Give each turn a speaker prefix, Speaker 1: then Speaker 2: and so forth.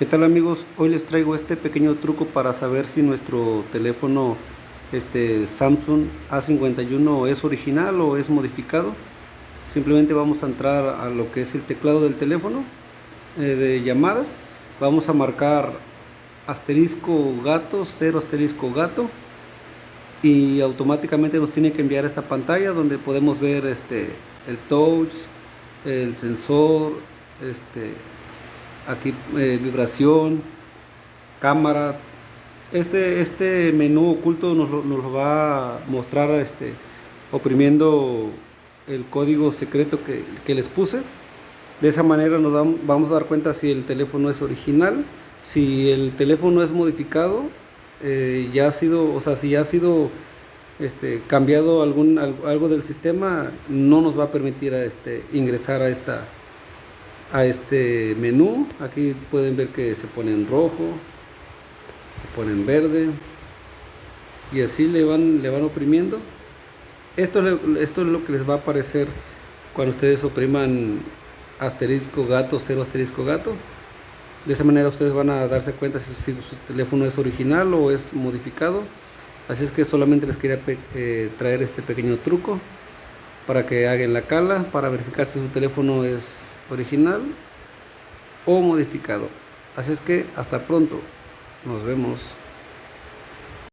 Speaker 1: ¿Qué tal amigos? Hoy les traigo este pequeño truco para saber si nuestro teléfono este Samsung A51 es original o es modificado. Simplemente vamos a entrar a lo que es el teclado del teléfono eh, de llamadas. Vamos a marcar asterisco gato, cero asterisco gato y automáticamente nos tiene que enviar esta pantalla donde podemos ver este el touch, el sensor, este aquí eh, vibración, cámara. Este, este menú oculto nos, lo va a mostrar este, oprimiendo el código secreto que, les puse. De esa manera nos vamos a dar cuenta si el teléfono es original, si el teléfono es modificado, eh, ya ha sido, o sea, si ya ha sido este, cambiado algún, algo del sistema, no nos va a permitir este, ingresar a esta, a este menú. Aquí pueden ver que se pone en rojo se pone en verde y así le van le van oprimiendo. Esto, esto es lo que les va a aparecer cuando ustedes opriman asterisco gato cero asterisco gato. De esa manera ustedes van a darse cuenta si, su teléfono es original o es modificado. Así es que solamente les quería eh, traer este pequeño truco para que hagan la cala para verificar si su teléfono es original o modificado. Así es que hasta pronto. Nos vemos.